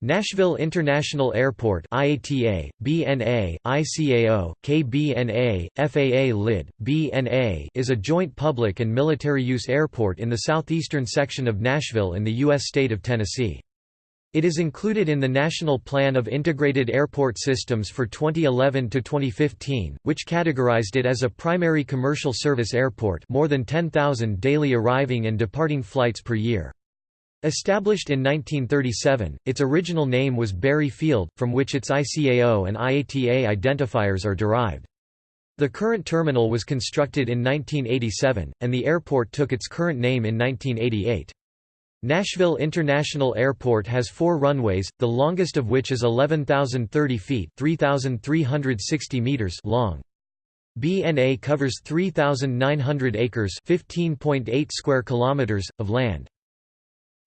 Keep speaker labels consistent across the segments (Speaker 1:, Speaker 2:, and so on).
Speaker 1: Nashville International Airport IATA, BNA, ICAO, KBNA, FAA LID, BNA is a joint public and military use airport in the southeastern section of Nashville in the U.S. state of Tennessee. It is included in the National Plan of Integrated Airport Systems for 2011 to 2015, which categorized it as a primary commercial service airport, more than 10,000 daily arriving and departing flights per year. Established in 1937, its original name was Berry Field, from which its ICAO and IATA identifiers are derived. The current terminal was constructed in 1987, and the airport took its current name in 1988. Nashville International Airport has four runways, the longest of which is 11,030 feet 3,360 meters long. BNA covers 3,900 acres 15.8 square kilometers, of land.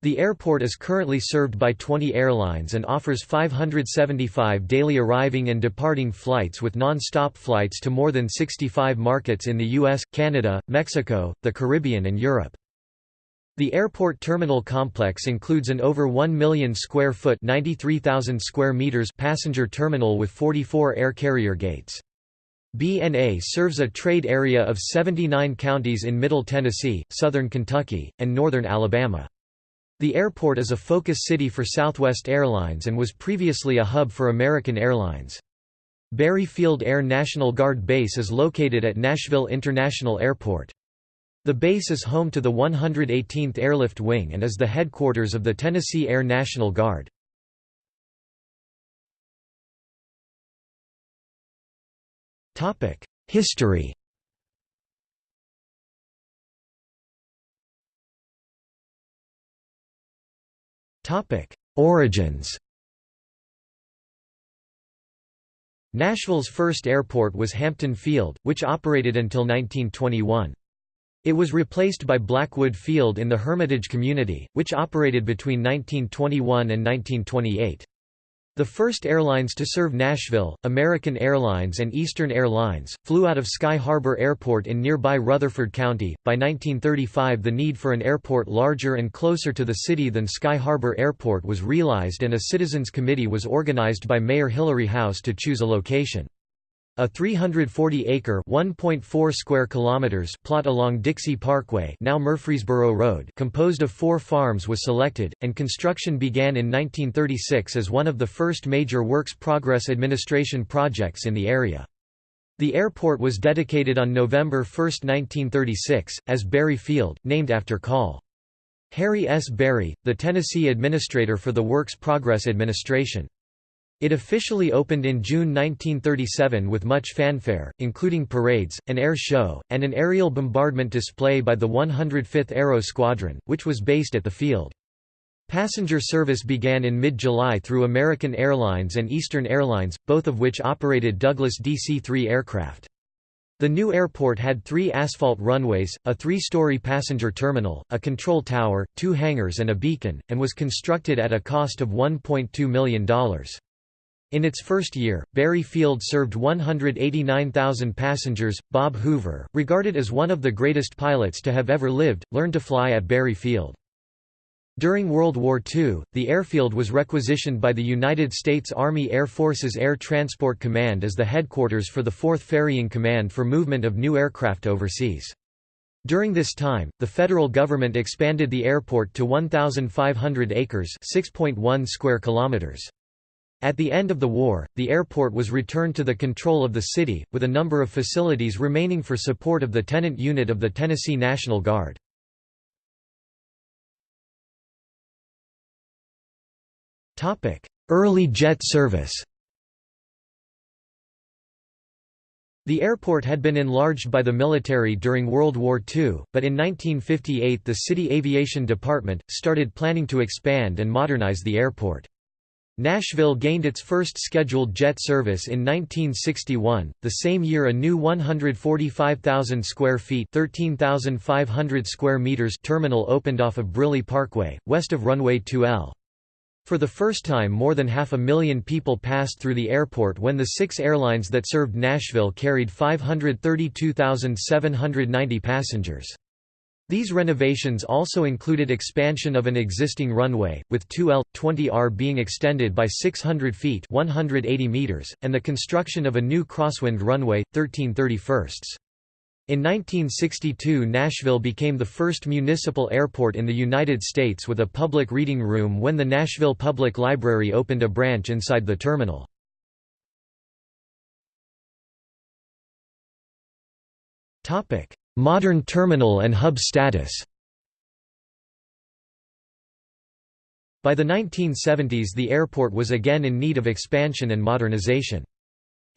Speaker 1: The airport is currently served by 20 airlines and offers 575 daily arriving and departing flights with non-stop flights to more than 65 markets in the US, Canada, Mexico, the Caribbean and Europe. The airport terminal complex includes an over 1 million square foot 93,000 square meters passenger terminal with 44 air carrier gates. BNA serves a trade area of 79 counties in Middle Tennessee, southern Kentucky, and northern Alabama. The airport is a focus city for Southwest Airlines and was previously a hub for American Airlines. Berry Field Air National Guard Base is located at Nashville International Airport. The base is home to the 118th Airlift Wing and is the headquarters of the Tennessee Air National Guard. History Origins Nashville's first airport was Hampton Field, which operated until 1921. It was replaced by Blackwood Field in the Hermitage community, which operated between 1921 and 1928. The first airlines to serve Nashville, American Airlines and Eastern Airlines, flew out of Sky Harbor Airport in nearby Rutherford County. By 1935, the need for an airport larger and closer to the city than Sky Harbor Airport was realized and a citizens committee was organized by Mayor Hilary Howse to choose a location. A 340-acre (1.4 square kilometers) plot along Dixie Parkway, now Murfreesboro Road, composed of four farms was selected, and construction began in 1936 as one of the first major Works Progress Administration projects in the area. The airport was dedicated on November 1, 1936, as Berry Field, named after Col. Harry S. Berry, the Tennessee administrator for the Works Progress Administration. It officially opened in June 1937 with much fanfare, including parades, an air show, and an aerial bombardment display by the 105th Aero Squadron, which was based at the field. Passenger service began in mid-July through American Airlines and Eastern Airlines, both of which operated Douglas DC-3 aircraft. The new airport had three asphalt runways, a three-story passenger terminal, a control tower, two hangars and a beacon, and was constructed at a cost of $1.2 million. In its first year, Berry Field served 189,000 passengers. Bob Hoover, regarded as one of the greatest pilots to have ever lived, learned to fly at Berry Field. During World War II, the airfield was requisitioned by the United States Army Air Force's Air Transport Command as the headquarters for the 4th Ferrying Command for movement of new aircraft overseas. During this time, the federal government expanded the airport to 1,500 acres 6.1 square kilometers. At the end of the war, the airport was returned to the control of the city, with a number of facilities remaining for support of the tenant unit of the Tennessee National Guard. Early jet service The airport had been enlarged by the military during World War II, but in 1958 the City Aviation Department, started planning to expand and modernize the airport. Nashville gained its first scheduled jet service in 1961. The same year, a new 145,000 square feet (13,500 square meters) terminal opened off of Briley Parkway, west of runway 2L. For the first time more than half a million people passed through the airport when the six airlines that served Nashville carried 532,790 passengers. These renovations also included expansion of an existing runway, with 2L, 20R being extended by 600 feet 180 meters, and the construction of a new crosswind runway, 1331. In 1962 Nashville became the first municipal airport in the United States with a public reading room when the Nashville Public Library opened a branch inside the terminal. Modern terminal and hub status By the 1970s the airport was again in need of expansion and modernization.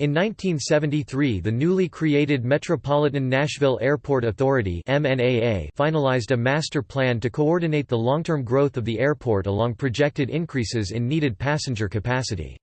Speaker 1: In 1973 the newly created Metropolitan Nashville Airport Authority finalized a master plan to coordinate the long-term growth of the airport along projected increases in needed passenger capacity.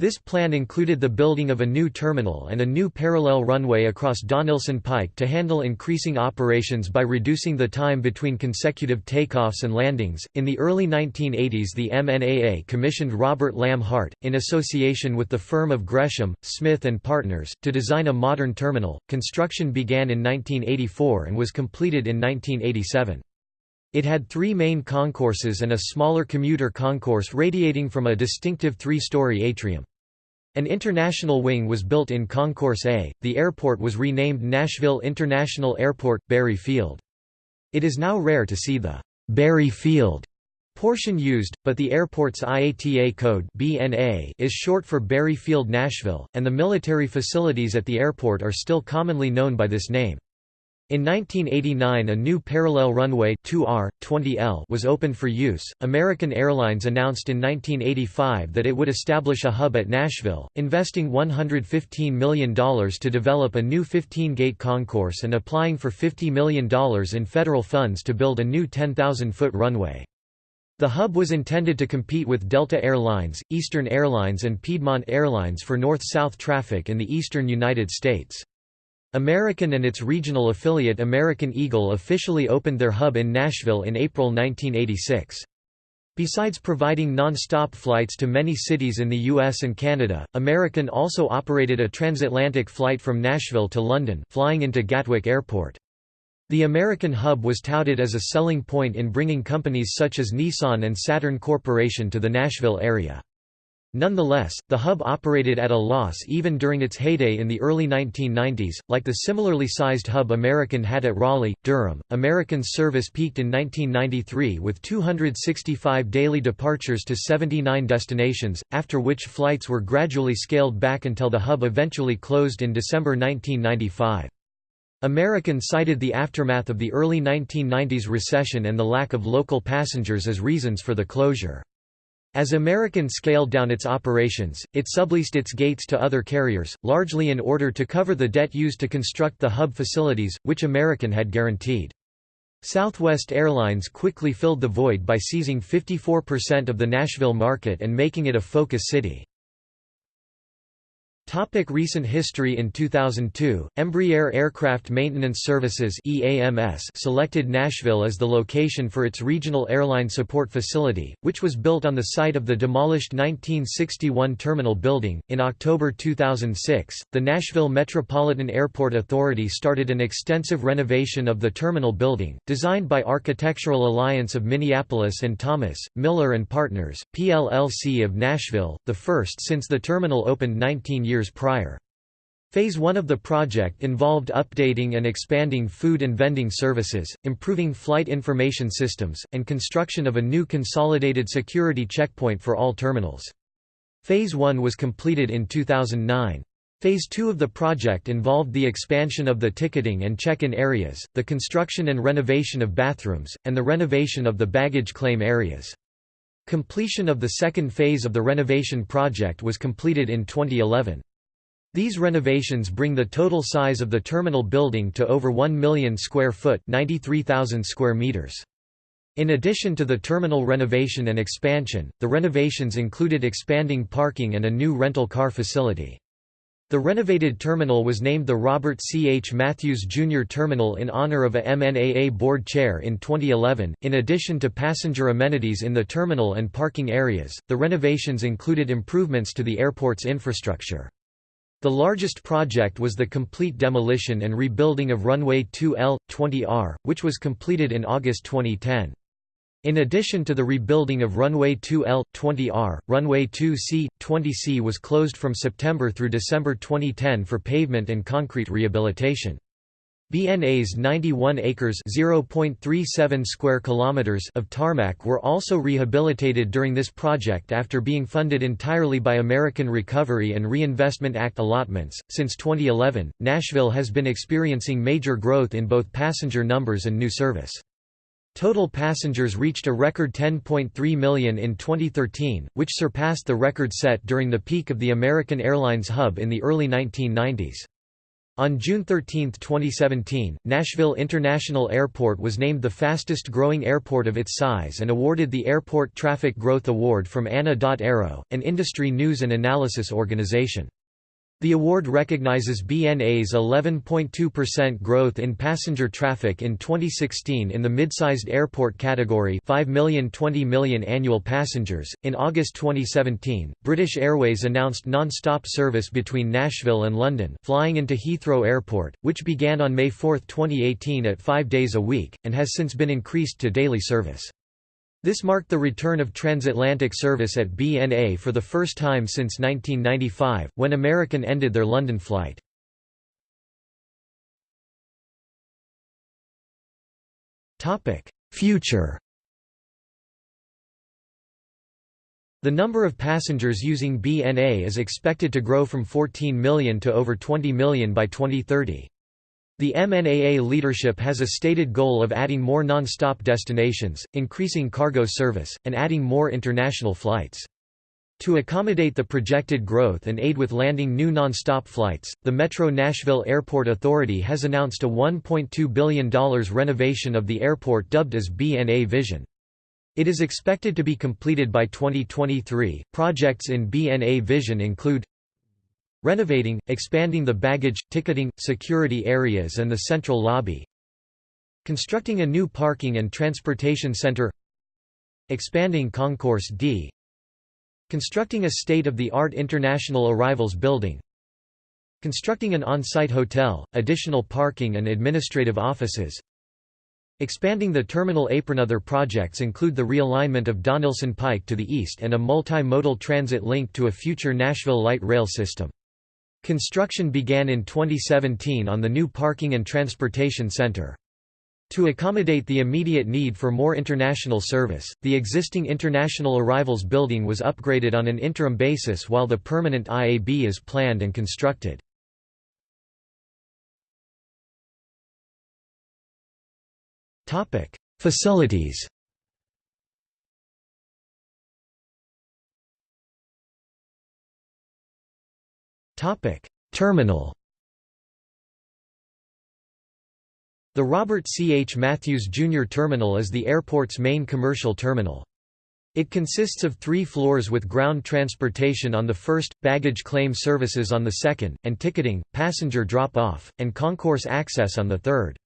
Speaker 1: This plan included the building of a new terminal and a new parallel runway across Donelson Pike to handle increasing operations by reducing the time between consecutive takeoffs and landings. In the early 1980s, the MNAA commissioned Robert Lamb Hart, in association with the firm of Gresham, Smith and Partners, to design a modern terminal. Construction began in 1984 and was completed in 1987. It had three main concourses and a smaller commuter concourse radiating from a distinctive three-story atrium. An international wing was built in Concourse A. The airport was renamed Nashville International Airport, Berry Field. It is now rare to see the Berry Field portion used, but the airport's IATA code BNA is short for Berry Field Nashville, and the military facilities at the airport are still commonly known by this name. In 1989 a new parallel runway 2R, 20L was opened for use. American Airlines announced in 1985 that it would establish a hub at Nashville, investing $115 million to develop a new 15-gate concourse and applying for $50 million in federal funds to build a new 10,000-foot runway. The hub was intended to compete with Delta Airlines, Eastern Airlines and Piedmont Airlines for north-south traffic in the eastern United States. American and its regional affiliate American Eagle officially opened their hub in Nashville in April 1986. Besides providing non-stop flights to many cities in the US and Canada, American also operated a transatlantic flight from Nashville to London flying into Gatwick Airport. The American hub was touted as a selling point in bringing companies such as Nissan and Saturn Corporation to the Nashville area. Nonetheless, the hub operated at a loss even during its heyday in the early 1990s, like the similarly sized hub American had at Raleigh, Durham. American's service peaked in 1993 with 265 daily departures to 79 destinations, after which flights were gradually scaled back until the hub eventually closed in December 1995. American cited the aftermath of the early 1990s recession and the lack of local passengers as reasons for the closure. As American scaled down its operations, it subleased its gates to other carriers, largely in order to cover the debt used to construct the hub facilities, which American had guaranteed. Southwest Airlines quickly filled the void by seizing 54% of the Nashville market and making it a focus city. Topic recent history In 2002, Embraer Aircraft Maintenance Services EAMS selected Nashville as the location for its regional airline support facility, which was built on the site of the demolished 1961 terminal building. In October 2006, the Nashville Metropolitan Airport Authority started an extensive renovation of the terminal building, designed by Architectural Alliance of Minneapolis and Thomas, Miller and Partners, PLLC of Nashville, the first since the terminal opened 19 years years prior. Phase 1 of the project involved updating and expanding food and vending services, improving flight information systems, and construction of a new consolidated security checkpoint for all terminals. Phase 1 was completed in 2009. Phase 2 of the project involved the expansion of the ticketing and check-in areas, the construction and renovation of bathrooms, and the renovation of the baggage claim areas. Completion of the second phase of the renovation project was completed in 2011. These renovations bring the total size of the terminal building to over 1 million square foot 93,000 square meters. In addition to the terminal renovation and expansion, the renovations included expanding parking and a new rental car facility. The renovated terminal was named the Robert C. H. Matthews Jr. Terminal in honor of a MNAA board chair in 2011. In addition to passenger amenities in the terminal and parking areas, the renovations included improvements to the airport's infrastructure. The largest project was the complete demolition and rebuilding of runway 2L, 20R, which was completed in August 2010. In addition to the rebuilding of runway 2L, 20R, runway 2C, 20C was closed from September through December 2010 for pavement and concrete rehabilitation. BNA's 91 acres (0.37 square kilometers) of tarmac were also rehabilitated during this project after being funded entirely by American Recovery and Reinvestment Act allotments. Since 2011, Nashville has been experiencing major growth in both passenger numbers and new service. Total passengers reached a record 10.3 million in 2013, which surpassed the record set during the peak of the American Airlines hub in the early 1990s. On June 13, 2017, Nashville International Airport was named the fastest growing airport of its size and awarded the Airport Traffic Growth Award from ANA.Aero, an industry news and analysis organization. The award recognizes BNA's 11.2% growth in passenger traffic in 2016 in the mid-sized airport category 5 million 20 million annual passengers. In August 2017, British Airways announced non-stop service between Nashville and London, flying into Heathrow Airport, which began on May 4, 2018 at 5 days a week and has since been increased to daily service. This marked the return of transatlantic service at BNA for the first time since 1995, when American ended their London flight. Future The number of passengers using BNA is expected to grow from 14 million to over 20 million by 2030. The MNAA leadership has a stated goal of adding more non-stop destinations, increasing cargo service, and adding more international flights. To accommodate the projected growth and aid with landing new non-stop flights, the Metro Nashville Airport Authority has announced a $1.2 billion renovation of the airport dubbed as BNA Vision. It is expected to be completed by 2023. Projects in BNA Vision include Renovating, expanding the baggage, ticketing, security areas and the central lobby. Constructing a new parking and transportation center. Expanding Concourse D. Constructing a state-of-the-art international arrivals building. Constructing an on-site hotel, additional parking and administrative offices. Expanding the terminal apron. Other projects include the realignment of Donelson Pike to the east and a multimodal transit link to a future Nashville light rail system. Construction began in 2017 on the new Parking and Transportation Center. To accommodate the immediate need for more international service, the existing International Arrivals building was upgraded on an interim basis while the permanent IAB is planned and constructed. Facilities Terminal. The Robert C. H. Matthews Jr. Terminal is the airport's main commercial terminal. It consists of three floors with ground transportation on the first, baggage claim services on the second, and ticketing, passenger drop-off, and concourse access on the third.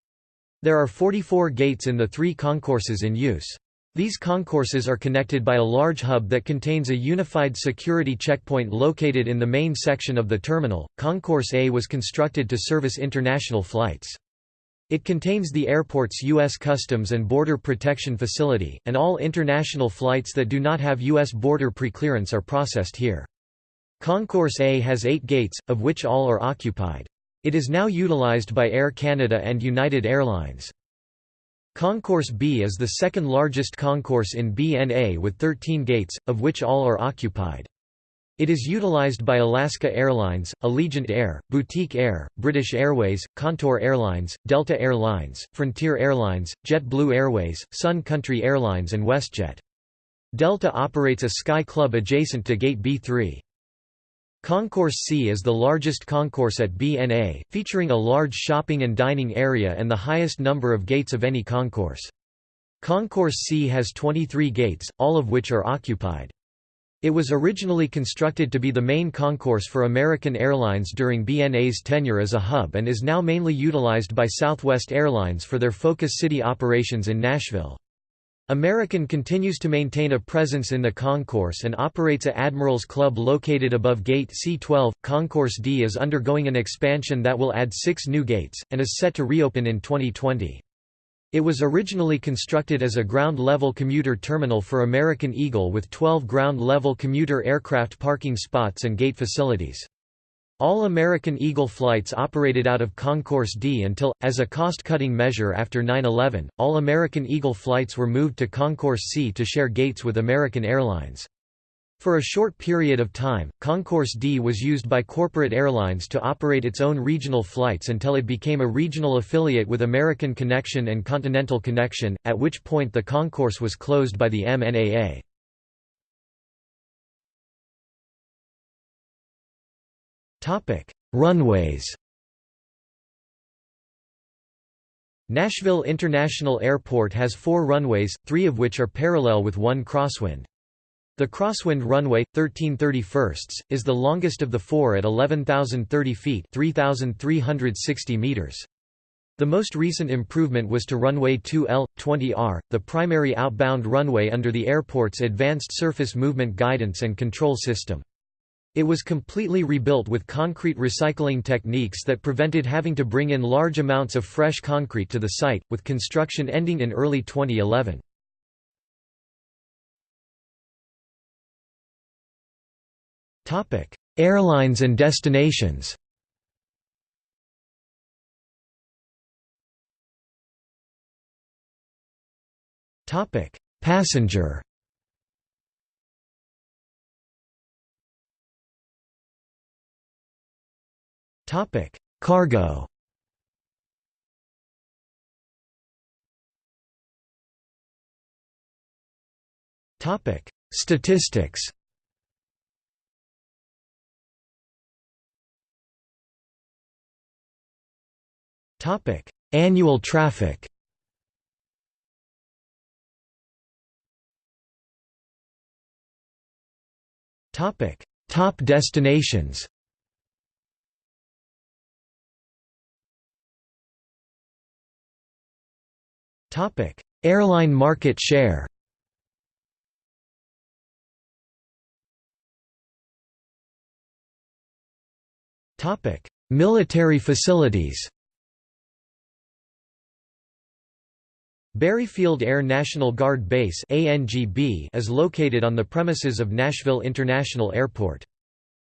Speaker 1: There are 44 gates in the three concourses in use. These concourses are connected by a large hub that contains a unified security checkpoint located in the main section of the terminal. Concourse A was constructed to service international flights. It contains the airport's U.S. Customs and Border Protection Facility, and all international flights that do not have U.S. border preclearance are processed here. Concourse A has eight gates, of which all are occupied. It is now utilized by Air Canada and United Airlines. Concourse B is the second largest concourse in BNA with 13 gates, of which all are occupied. It is utilized by Alaska Airlines, Allegiant Air, Boutique Air, British Airways, Contour Airlines, Delta Air Lines, Frontier Airlines, JetBlue Airways, Sun Country Airlines and WestJet. Delta operates a Sky Club adjacent to Gate B3. Concourse C is the largest concourse at BNA, featuring a large shopping and dining area and the highest number of gates of any concourse. Concourse C has 23 gates, all of which are occupied. It was originally constructed to be the main concourse for American Airlines during BNA's tenure as a hub and is now mainly utilized by Southwest Airlines for their Focus City operations in Nashville. American continues to maintain a presence in the concourse and operates a Admirals Club located above Gate C-12. Concourse D is undergoing an expansion that will add six new gates, and is set to reopen in 2020. It was originally constructed as a ground-level commuter terminal for American Eagle with 12 ground-level commuter aircraft parking spots and gate facilities. All American Eagle flights operated out of Concourse D until, as a cost-cutting measure after 9-11, all American Eagle flights were moved to Concourse C to share gates with American Airlines. For a short period of time, Concourse D was used by corporate airlines to operate its own regional flights until it became a regional affiliate with American Connection and Continental Connection, at which point the concourse was closed by the MNAA. Topic: Runways. Nashville International Airport has four runways, three of which are parallel with one crosswind. The crosswind runway, 1331, is the longest of the four at 11,030 feet 3,360 meters. The most recent improvement was to runway 2L, 20R, the primary outbound runway under the airport's Advanced Surface Movement Guidance and Control System. It was completely rebuilt with concrete recycling techniques that prevented having to bring in large amounts of fresh concrete to the site, with construction ending in early 2011. Airlines and destinations Passenger Topic: Cargo. Topic: Statistics. Topic: Annual traffic. Topic: Top destinations. Topic: Airline market share. Topic: Military facilities. Berry Field Air National Guard Base (ANGB) is located on the premises of Nashville International Airport.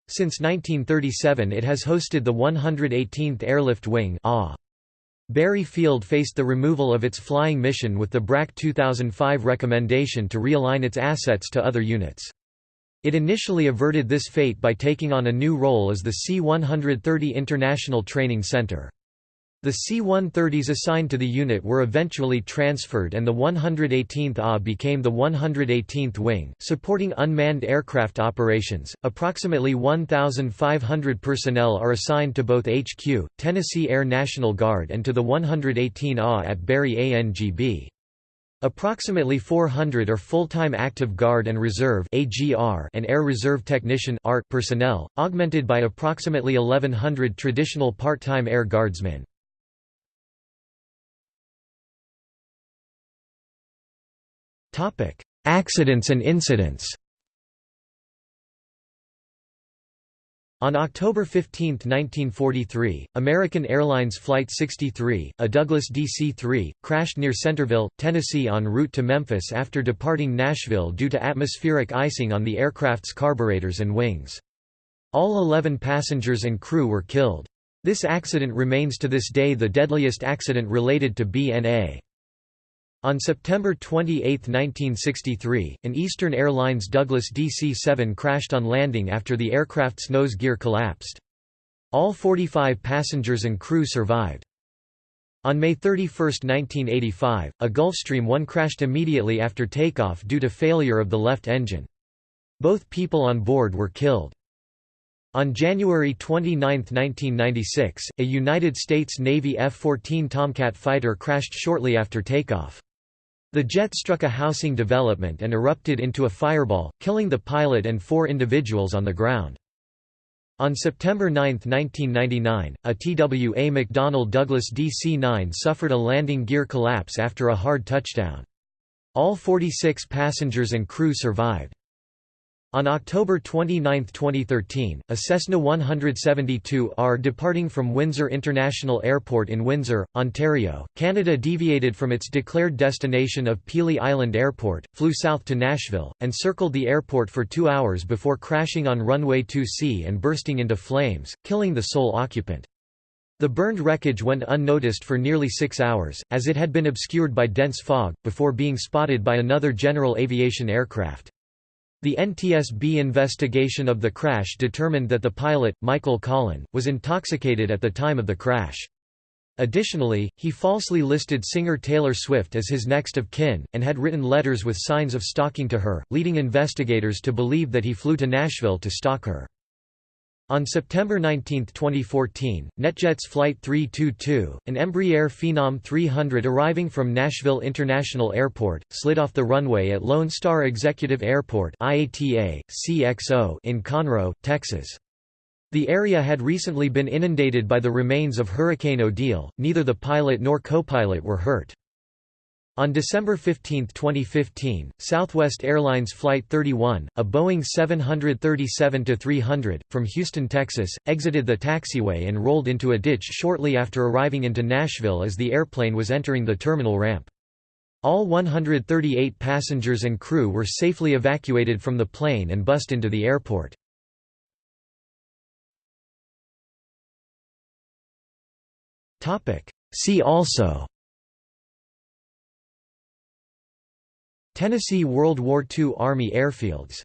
Speaker 1: Since 1937 it has hosted the 118th Airlift Wing AH. Berry Field faced the removal of its flying mission with the BRAC 2005 recommendation to realign its assets to other units. It initially averted this fate by taking on a new role as the C-130 International Training Center. The C-130s assigned to the unit were eventually transferred and the 118th A became the 118th Wing, supporting unmanned aircraft operations. Approximately 1,500 personnel are assigned to both HQ, Tennessee Air National Guard and to the 118 A at Berry ANGB. Approximately 400 are full-time active guard and reserve (AGR) and air reserve technician (ART) personnel, augmented by approximately 1100 traditional part-time air guardsmen. Accidents and incidents On October 15, 1943, American Airlines Flight 63, a Douglas DC-3, crashed near Centerville, Tennessee en route to Memphis after departing Nashville due to atmospheric icing on the aircraft's carburetors and wings. All 11 passengers and crew were killed. This accident remains to this day the deadliest accident related to BNA. On September 28, 1963, an Eastern Airlines Douglas DC-7 crashed on landing after the aircraft's nose gear collapsed. All 45 passengers and crew survived. On May 31, 1985, a Gulfstream 1 crashed immediately after takeoff due to failure of the left engine. Both people on board were killed. On January 29, 1996, a United States Navy F-14 Tomcat fighter crashed shortly after takeoff. The jet struck a housing development and erupted into a fireball, killing the pilot and four individuals on the ground. On September 9, 1999, a TWA McDonnell Douglas DC-9 suffered a landing gear collapse after a hard touchdown. All 46 passengers and crew survived. On October 29, 2013, a Cessna 172R departing from Windsor International Airport in Windsor, Ontario, Canada deviated from its declared destination of Pelee Island Airport, flew south to Nashville, and circled the airport for two hours before crashing on runway 2C and bursting into flames, killing the sole occupant. The burned wreckage went unnoticed for nearly six hours, as it had been obscured by dense fog, before being spotted by another general aviation aircraft. The NTSB investigation of the crash determined that the pilot, Michael Collin, was intoxicated at the time of the crash. Additionally, he falsely listed singer Taylor Swift as his next of kin, and had written letters with signs of stalking to her, leading investigators to believe that he flew to Nashville to stalk her. On September 19, 2014, NetJets Flight 322, an Embraer Phenom 300 arriving from Nashville International Airport, slid off the runway at Lone Star Executive Airport IATA, CXO in Conroe, Texas. The area had recently been inundated by the remains of Hurricane Odile, neither the pilot nor co-pilot were hurt. On December 15, 2015, Southwest Airlines Flight 31, a Boeing 737-300, from Houston, Texas, exited the taxiway and rolled into a ditch shortly after arriving into Nashville as the airplane was entering the terminal ramp. All 138 passengers and crew were safely evacuated from the plane and bussed into the airport. See also Tennessee World War II Army airfields